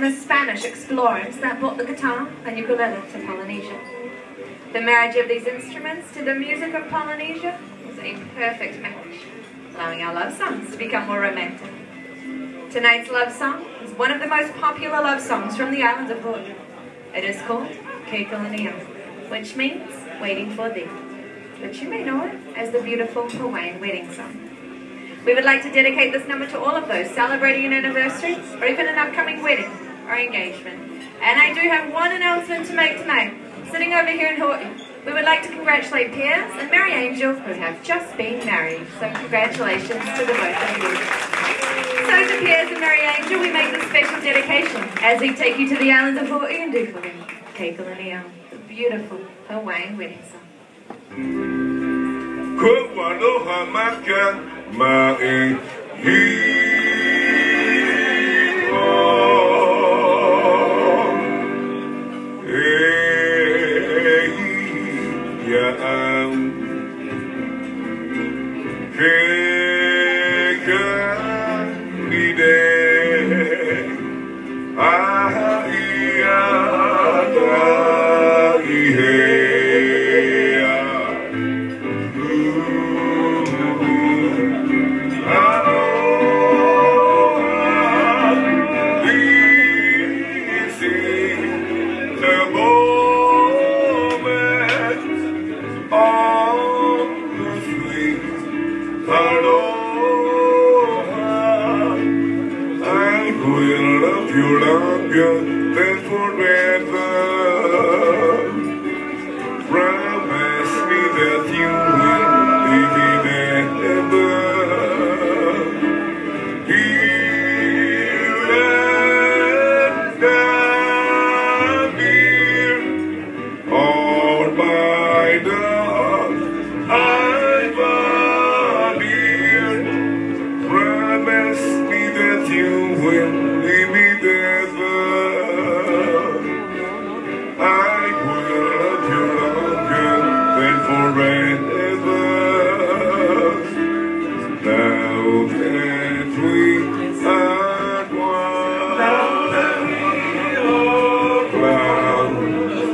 the Spanish explorers that brought the guitar and ukulele to Polynesia. The marriage of these instruments to the music of Polynesia was a perfect match, allowing our love songs to become more romantic. Tonight's love song is one of the most popular love songs from the island of Hawaii. It is called Ke Kali Nei Au, which means waiting for thee, but you may know it as the beautiful Hawaiian wedding song. We would like to dedicate this number to all of those celebrating an anniversary or even an upcoming wedding or engagement. And I do have one announcement to make tonight. Sitting over here in Hawaii, we would like to congratulate Piers and Mary Angel who have just been married. So congratulations to the both of you. So to Piers and Mary Angel, we make this special dedication as we take you to the island of Hawaii and do for them Ke Kali Nei Au, the beautiful Hawaiian wedding song. Am um, ke will love you